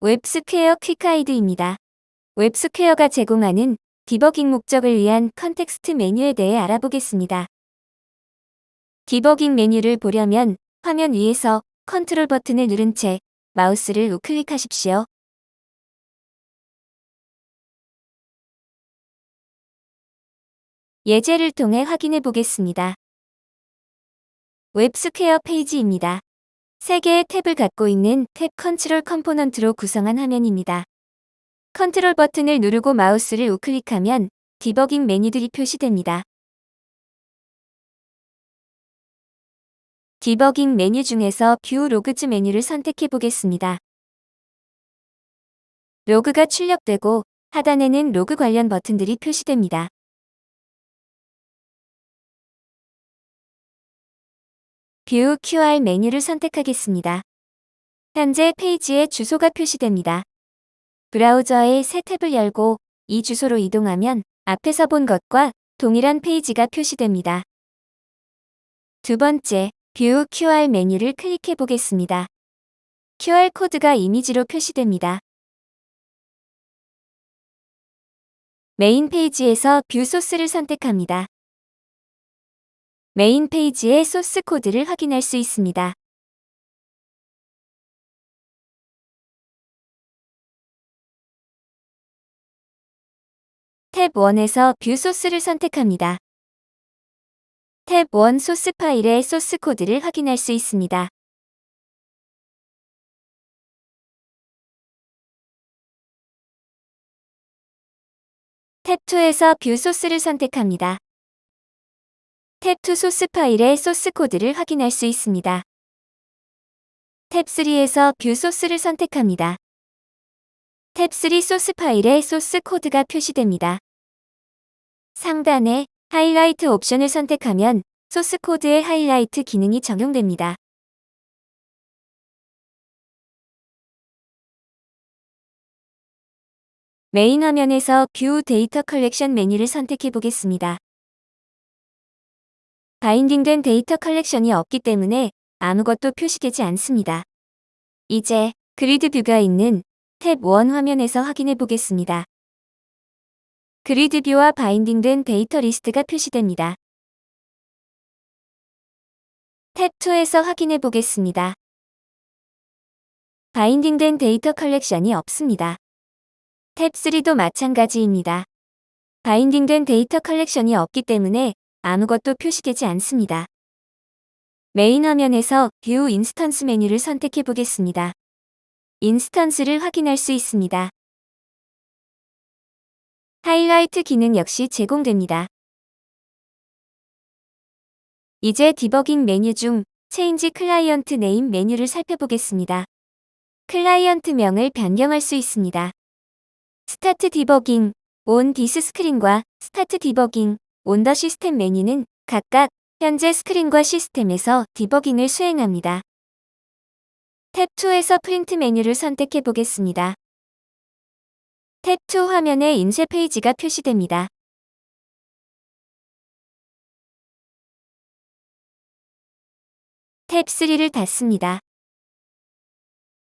웹스퀘어 quick guide입니다. 웹스퀘어가 제공하는 디버깅 목적을 위한 context 메뉴에 대해 알아보겠습니다. 디버깅 메뉴를 보려면 화면 위에서 컨트롤 버튼을 누른 채 마우스를 우클릭하십시오. 예제를 통해 확인해 보겠습니다. 웹스퀘어 페이지입니다. 3개의 탭을 갖고 있는 Tab Control component로 구성한 화면입니다. 컨트롤 버튼을 누르고 마우스를 우클릭하면 디버깅 메뉴들이 표시됩니다. 디버깅 메뉴 중에서 View Logs 메뉴를 선택해 보겠습니다. 로그가 출력되고 하단에는 로그 관련 버튼들이 표시됩니다. View QR 메뉴를 선택하겠습니다. 현재 페이지에 주소가 표시됩니다. 브라우저의 새 탭을 열고 이 주소로 이동하면 앞에서 본 것과 동일한 페이지가 표시됩니다. 두 번째, View QR 메뉴를 클릭해 보겠습니다. QR코드가 이미지로 표시됩니다. 메인 페이지에서 View Source를 선택합니다. 메인 페이지의 소스 코드를 확인할 수 있습니다. 탭 1에서 View Source를 선택합니다. 탭 1 소스 파일의 소스 코드를 확인할 수 있습니다. 탭 2에서 View Source를 선택합니다. 탭2 소스 파일의 소스 코드를 확인할 수 있습니다. 탭3에서 View Source를 선택합니다. 탭3 소스 파일의 소스 코드가 표시됩니다. 상단에 하이라이트 옵션을 선택하면 소스 코드의 하이라이트 기능이 적용됩니다. 메인 화면에서 View Data Collection 메뉴를 선택해 보겠습니다. binding된 데이터 컬렉션이 없기 때문에 아무것도 표시되지 않습니다. 이제 Grid View가 있는 탭 1 화면에서 확인해 보겠습니다. Grid View와 binding된 데이터 리스트가 표시됩니다. 탭 2에서 확인해 보겠습니다. binding된 데이터 컬렉션이 없습니다. 탭 3도 마찬가지입니다. binding된 데이터 컬렉션이 없기 때문에 아무것도 표시되지 않습니다. 메인 화면에서 View Instance 메뉴를 선택해 보겠습니다. instance를 확인할 수 있습니다. 하이라이트 기능 역시 제공됩니다. 이제 디버깅 메뉴 중 Change Client Name 메뉴를 살펴보겠습니다. 클라이언트 명을 변경할 수 있습니다. Start Debugging, On This Screen과 Start Debugging, On the System 메뉴는 각각 현재 스크린과 시스템에서 디버깅을 수행합니다. 탭 2에서 프린트 메뉴를 선택해 보겠습니다. 탭2 화면에 인쇄 페이지가 표시됩니다. 탭 3를 닫습니다.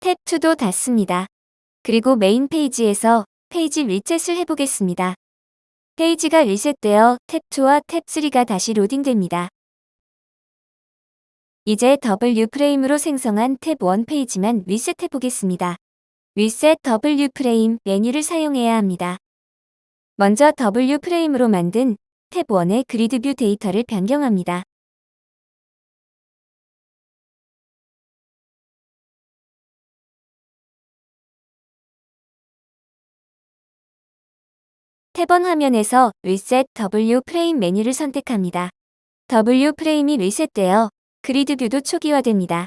탭 2도 닫습니다. 그리고 메인 페이지에서 페이지 리셋을 해보겠습니다. 페이지가 리셋되어 탭2와 탭3가 다시 로딩됩니다. 이제 W Frame으로 생성한 탭1 페이지만 리셋해 보겠습니다. Reset W Frame 메뉴를 사용해야 합니다. 먼저 W Frame으로 만든 탭1의 Grid View 데이터를 변경합니다. 탭 one 화면에서 Reset W Frame 메뉴를 선택합니다. W Frame이 리셋되어 Grid View도 초기화됩니다.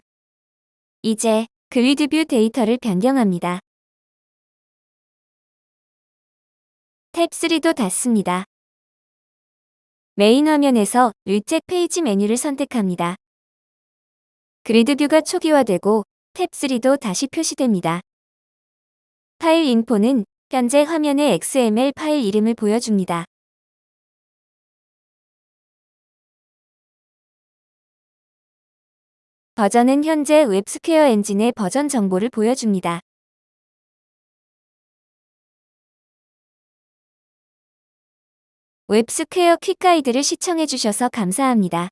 이제 Grid View 데이터를 변경합니다. 탭 3도 닫습니다. 메인 화면에서 Reset Page 메뉴를 선택합니다. Grid View가 초기화되고 탭 3도 다시 표시됩니다. File Info는 현재 화면에 XML 파일 이름을 보여줍니다. 버전은 현재 웹스퀘어 엔진의 버전 정보를 보여줍니다. 웹스퀘어 퀵가이드를 시청해주셔서 감사합니다.